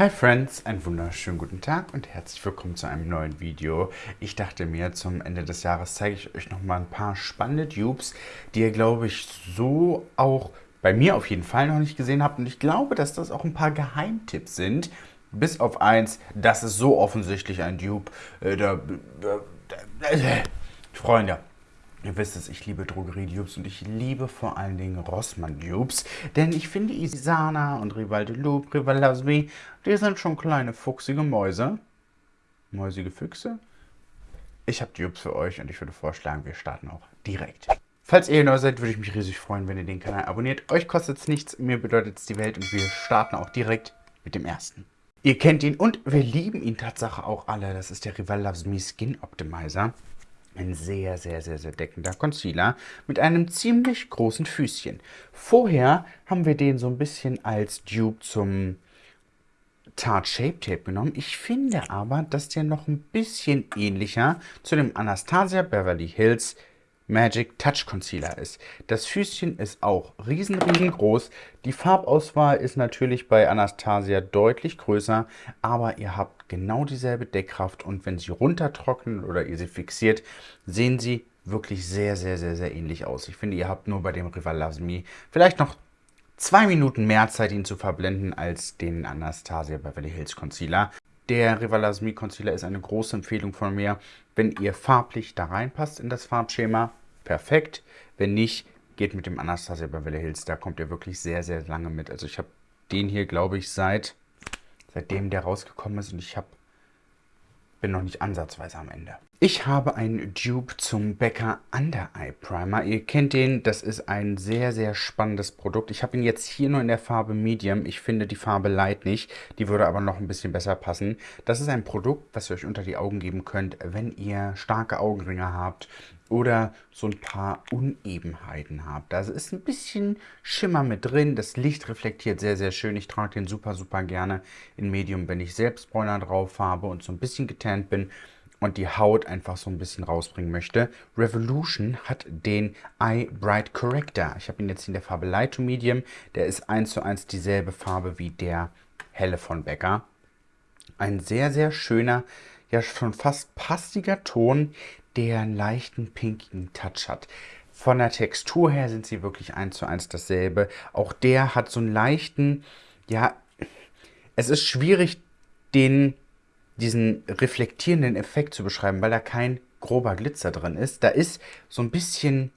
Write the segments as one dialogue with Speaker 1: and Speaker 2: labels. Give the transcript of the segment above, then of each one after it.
Speaker 1: Hi Friends, einen wunderschönen guten Tag und herzlich willkommen zu einem neuen Video. Ich dachte mir, zum Ende des Jahres zeige ich euch noch mal ein paar spannende Dupes, die ihr, glaube ich, so auch bei mir auf jeden Fall noch nicht gesehen habt. Und ich glaube, dass das auch ein paar Geheimtipps sind. Bis auf eins, das ist so offensichtlich ein Dupe. Äh, da, da, äh, Freunde, Ihr wisst es, ich liebe Drogerie-Dupes und ich liebe vor allen Dingen Rossmann-Dupes, denn ich finde Isana und Rival de Loup, Rival Lasby, die sind schon kleine fuchsige Mäuse. Mäusige Füchse? Ich habe Dupes für euch und ich würde vorschlagen, wir starten auch direkt. Falls ihr neu seid, würde ich mich riesig freuen, wenn ihr den Kanal abonniert. Euch kostet es nichts, mir bedeutet es die Welt und wir starten auch direkt mit dem ersten. Ihr kennt ihn und wir lieben ihn Tatsache auch alle. Das ist der Rival Loves Me Skin Optimizer. Ein sehr, sehr, sehr, sehr deckender Concealer mit einem ziemlich großen Füßchen. Vorher haben wir den so ein bisschen als Dupe zum Tarte Shape Tape genommen. Ich finde aber, dass der noch ein bisschen ähnlicher zu dem Anastasia Beverly Hills Magic Touch Concealer ist. Das Füßchen ist auch riesen, riesengroß. Die Farbauswahl ist natürlich bei Anastasia deutlich größer, aber ihr habt genau dieselbe Deckkraft und wenn sie runtertrocknen oder ihr sie fixiert, sehen sie wirklich sehr, sehr, sehr, sehr ähnlich aus. Ich finde, ihr habt nur bei dem Rival Loves Me vielleicht noch zwei Minuten mehr Zeit, ihn zu verblenden, als den Anastasia Beverly Hills Concealer. Der Rival Loves Me Concealer ist eine große Empfehlung von mir, wenn ihr farblich da reinpasst in das Farbschema perfekt. Wenn nicht, geht mit dem Anastasia Beverly Hills. Da kommt ihr wirklich sehr, sehr lange mit. Also ich habe den hier, glaube ich, seit seitdem der rausgekommen ist und ich habe bin noch nicht ansatzweise am Ende. Ich habe einen Dupe zum Becker Under Eye Primer. Ihr kennt den, das ist ein sehr, sehr spannendes Produkt. Ich habe ihn jetzt hier nur in der Farbe Medium. Ich finde die Farbe Light nicht. Die würde aber noch ein bisschen besser passen. Das ist ein Produkt, was ihr euch unter die Augen geben könnt, wenn ihr starke Augenringe habt oder so ein paar Unebenheiten habt. Da ist ein bisschen Schimmer mit drin. Das Licht reflektiert sehr, sehr schön. Ich trage den super, super gerne in Medium, wenn ich selbst Bräuner drauf habe und so ein bisschen getannt bin und die Haut einfach so ein bisschen rausbringen möchte. Revolution hat den Eye Bright Corrector. Ich habe ihn jetzt in der Farbe Light to Medium. Der ist eins zu eins dieselbe Farbe wie der helle von Becker. Ein sehr, sehr schöner, ja schon fast pastiger Ton, der einen leichten pinkigen Touch hat. Von der Textur her sind sie wirklich eins zu eins dasselbe. Auch der hat so einen leichten, ja, es ist schwierig, den diesen reflektierenden Effekt zu beschreiben, weil da kein grober Glitzer drin ist. Da ist so ein bisschen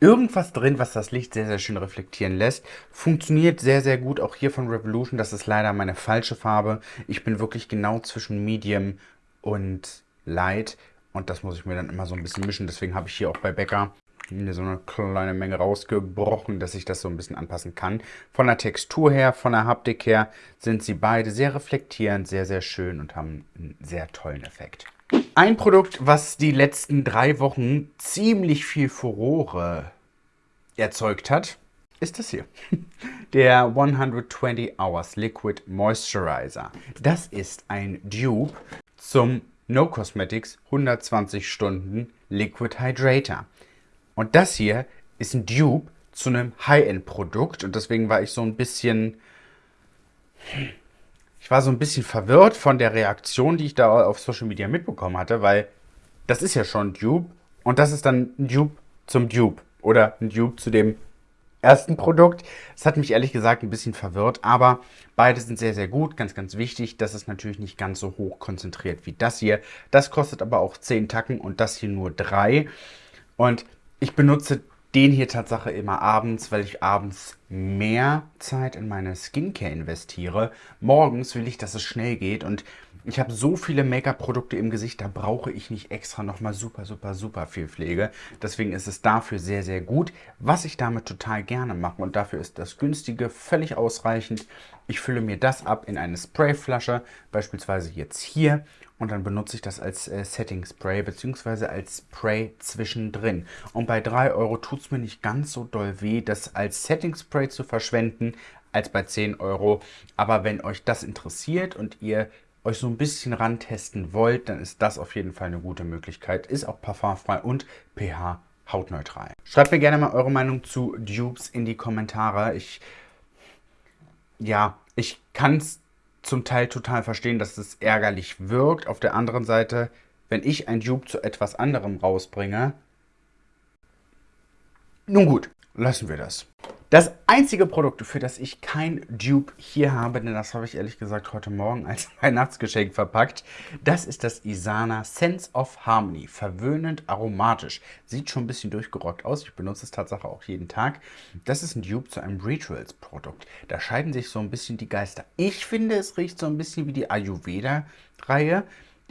Speaker 1: irgendwas drin, was das Licht sehr, sehr schön reflektieren lässt. Funktioniert sehr, sehr gut, auch hier von Revolution. Das ist leider meine falsche Farbe. Ich bin wirklich genau zwischen Medium und Light. Und das muss ich mir dann immer so ein bisschen mischen. Deswegen habe ich hier auch bei Becker mir so eine kleine Menge rausgebrochen, dass ich das so ein bisschen anpassen kann. Von der Textur her, von der Haptik her sind sie beide sehr reflektierend, sehr, sehr schön und haben einen sehr tollen Effekt. Ein Produkt, was die letzten drei Wochen ziemlich viel Furore erzeugt hat, ist das hier. Der 120 Hours Liquid Moisturizer. Das ist ein Dupe zum No Cosmetics 120 Stunden Liquid Hydrator. Und das hier ist ein Dupe zu einem High-End-Produkt und deswegen war ich so ein bisschen... Ich war so ein bisschen verwirrt von der Reaktion, die ich da auf Social Media mitbekommen hatte, weil das ist ja schon ein Dupe und das ist dann ein Dupe zum Dupe oder ein Dupe zu dem ersten Produkt. Das hat mich ehrlich gesagt ein bisschen verwirrt, aber beide sind sehr, sehr gut. Ganz, ganz wichtig, das ist natürlich nicht ganz so hoch konzentriert wie das hier. Das kostet aber auch 10 Tacken und das hier nur 3. Und ich benutze den hier Tatsache immer abends, weil ich abends mehr Zeit in meine Skincare investiere. Morgens will ich, dass es schnell geht und ich habe so viele Make-up-Produkte im Gesicht, da brauche ich nicht extra nochmal super, super, super viel Pflege. Deswegen ist es dafür sehr, sehr gut. Was ich damit total gerne mache und dafür ist das günstige völlig ausreichend. Ich fülle mir das ab in eine Sprayflasche, beispielsweise jetzt hier und dann benutze ich das als äh, Setting Spray bzw. als Spray zwischendrin. Und bei 3 Euro tut es mir nicht ganz so doll weh, das als Setting Spray zu verschwenden, als bei 10 Euro. Aber wenn euch das interessiert und ihr euch so ein bisschen rantesten wollt, dann ist das auf jeden Fall eine gute Möglichkeit. Ist auch parfumfrei und pH hautneutral. Schreibt mir gerne mal eure Meinung zu Dupes in die Kommentare. Ich ja, Ich kann es zum Teil total verstehen, dass es ärgerlich wirkt. Auf der anderen Seite, wenn ich ein Dupe zu etwas anderem rausbringe, nun gut, lassen wir das. Das einzige Produkt, für das ich kein Dupe hier habe, denn das habe ich ehrlich gesagt heute Morgen als Weihnachtsgeschenk verpackt, das ist das Isana Sense of Harmony. Verwöhnend aromatisch. Sieht schon ein bisschen durchgerockt aus. Ich benutze es tatsächlich auch jeden Tag. Das ist ein Dupe zu einem Rituals-Produkt. Da scheiden sich so ein bisschen die Geister. Ich finde, es riecht so ein bisschen wie die Ayurveda-Reihe.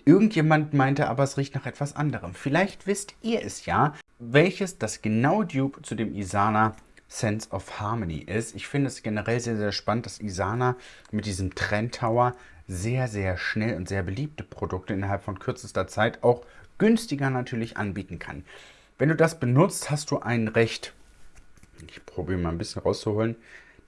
Speaker 1: Irgendjemand meinte aber, es riecht nach etwas anderem. Vielleicht wisst ihr es ja, welches das genau Dupe zu dem Isana Sense of Harmony ist. Ich finde es generell sehr, sehr spannend, dass Isana mit diesem Trend Tower sehr, sehr schnell und sehr beliebte Produkte innerhalb von kürzester Zeit auch günstiger natürlich anbieten kann. Wenn du das benutzt, hast du ein recht, ich probiere mal ein bisschen rauszuholen,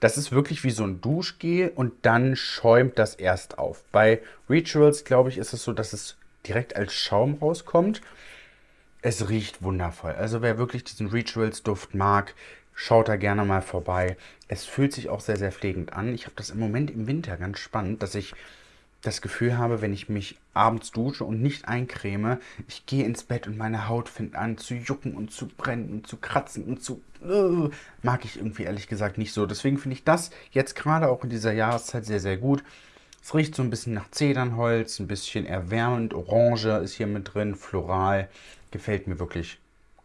Speaker 1: das ist wirklich wie so ein Duschgel und dann schäumt das erst auf. Bei Rituals, glaube ich, ist es so, dass es direkt als Schaum rauskommt. Es riecht wundervoll. Also wer wirklich diesen Rituals-Duft mag, Schaut da gerne mal vorbei. Es fühlt sich auch sehr, sehr pflegend an. Ich habe das im Moment im Winter ganz spannend, dass ich das Gefühl habe, wenn ich mich abends dusche und nicht eincreme, ich gehe ins Bett und meine Haut fängt an zu jucken und zu brennen und zu kratzen und zu... Uh, mag ich irgendwie ehrlich gesagt nicht so. Deswegen finde ich das jetzt gerade auch in dieser Jahreszeit sehr, sehr gut. Es riecht so ein bisschen nach Zedernholz, ein bisschen erwärmend, Orange ist hier mit drin, floral. Gefällt mir wirklich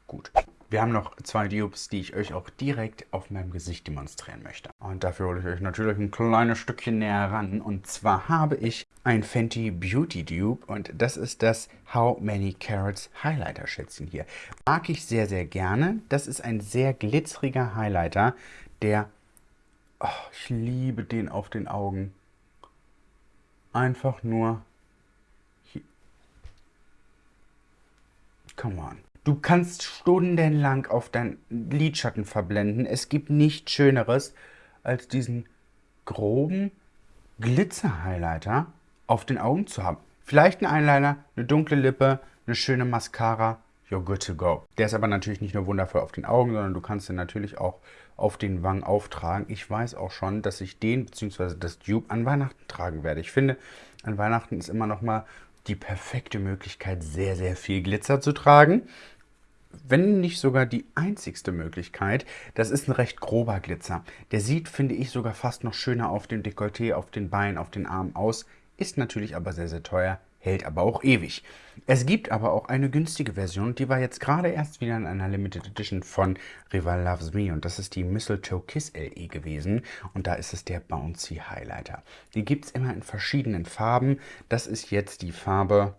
Speaker 1: gut. Wir haben noch zwei Dupes, die ich euch auch direkt auf meinem Gesicht demonstrieren möchte. Und dafür hole ich euch natürlich ein kleines Stückchen näher ran. Und zwar habe ich ein Fenty Beauty Dupe und das ist das How Many Carrots Highlighter Schätzchen hier. Mag ich sehr, sehr gerne. Das ist ein sehr glitzeriger Highlighter, der... Oh, ich liebe den auf den Augen. Einfach nur... Come on. Du kannst stundenlang auf deinen Lidschatten verblenden. Es gibt nichts Schöneres als diesen groben Glitzer-Highlighter auf den Augen zu haben. Vielleicht ein Eyeliner, eine dunkle Lippe, eine schöne Mascara. You're good to go. Der ist aber natürlich nicht nur wundervoll auf den Augen, sondern du kannst ihn natürlich auch auf den Wangen auftragen. Ich weiß auch schon, dass ich den bzw. das Dupe an Weihnachten tragen werde. Ich finde, an Weihnachten ist immer noch mal die perfekte Möglichkeit, sehr, sehr viel Glitzer zu tragen wenn nicht sogar die einzigste Möglichkeit. Das ist ein recht grober Glitzer. Der sieht, finde ich, sogar fast noch schöner auf dem Dekolleté, auf den Beinen, auf den Armen aus. Ist natürlich aber sehr, sehr teuer, hält aber auch ewig. Es gibt aber auch eine günstige Version, die war jetzt gerade erst wieder in einer Limited Edition von Rival Loves Me und das ist die Mistletoe Kiss LE gewesen und da ist es der Bouncy Highlighter. Die gibt es immer in verschiedenen Farben. Das ist jetzt die Farbe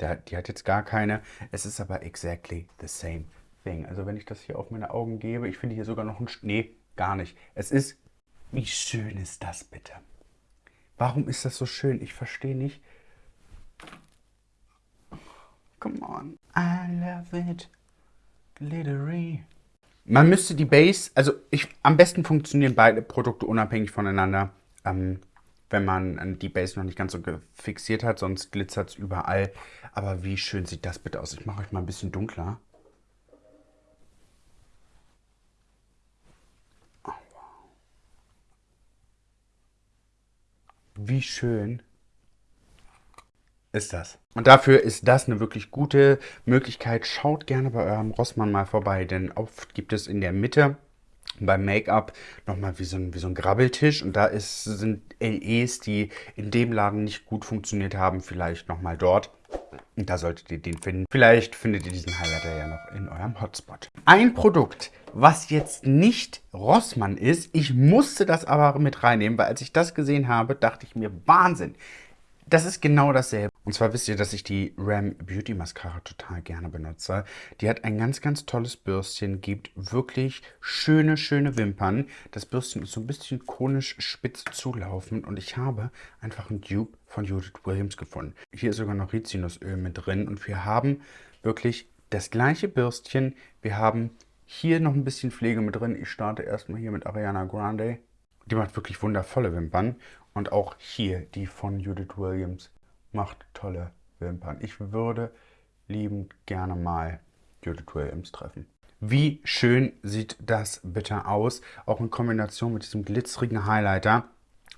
Speaker 1: der, die hat jetzt gar keine. Es ist aber exactly the same thing. Also wenn ich das hier auf meine Augen gebe, ich finde hier sogar noch ein... Nee, gar nicht. Es ist... Wie schön ist das bitte? Warum ist das so schön? Ich verstehe nicht. Come on. I love it. Glittery. Man müsste die Base, also ich, am besten funktionieren beide Produkte unabhängig voneinander. Ähm, wenn man die Base noch nicht ganz so fixiert hat, sonst glitzert es überall. Aber wie schön sieht das bitte aus? Ich mache euch mal ein bisschen dunkler. Wie schön ist das. Und dafür ist das eine wirklich gute Möglichkeit. Schaut gerne bei eurem Rossmann mal vorbei, denn oft gibt es in der Mitte beim Make-up nochmal wie so, ein, wie so ein Grabbeltisch und da ist, sind LEs, die in dem Laden nicht gut funktioniert haben, vielleicht nochmal dort. Und da solltet ihr den finden. Vielleicht findet ihr diesen Highlighter ja noch in eurem Hotspot. Ein Produkt, was jetzt nicht Rossmann ist, ich musste das aber mit reinnehmen, weil als ich das gesehen habe, dachte ich mir, Wahnsinn. Das ist genau dasselbe. Und zwar wisst ihr, dass ich die Ram Beauty Mascara total gerne benutze. Die hat ein ganz, ganz tolles Bürstchen, gibt wirklich schöne, schöne Wimpern. Das Bürstchen ist so ein bisschen konisch spitz zulaufend und ich habe einfach ein Dupe von Judith Williams gefunden. Hier ist sogar noch Rizinusöl mit drin und wir haben wirklich das gleiche Bürstchen. Wir haben hier noch ein bisschen Pflege mit drin. Ich starte erstmal hier mit Ariana Grande. Die macht wirklich wundervolle Wimpern. Und auch hier die von Judith Williams macht tolle Wimpern. Ich würde liebend gerne mal Judith Williams treffen. Wie schön sieht das bitte aus, auch in Kombination mit diesem glitzerigen Highlighter.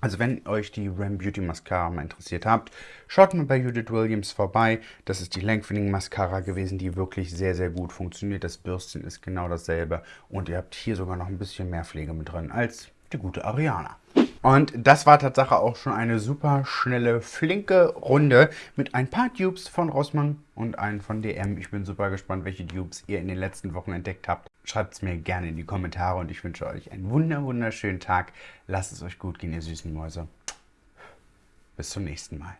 Speaker 1: Also wenn euch die Ram Beauty Mascara mal interessiert habt, schaut mal bei Judith Williams vorbei. Das ist die Lengthening Mascara gewesen, die wirklich sehr, sehr gut funktioniert. Das Bürstchen ist genau dasselbe und ihr habt hier sogar noch ein bisschen mehr Pflege mit drin als die gute Ariana. Und das war tatsächlich auch schon eine super schnelle, flinke Runde mit ein paar Dupes von Rossmann und einen von DM. Ich bin super gespannt, welche Dupes ihr in den letzten Wochen entdeckt habt. Schreibt es mir gerne in die Kommentare und ich wünsche euch einen wunder wunderschönen Tag. Lasst es euch gut gehen, ihr süßen Mäuse. Bis zum nächsten Mal.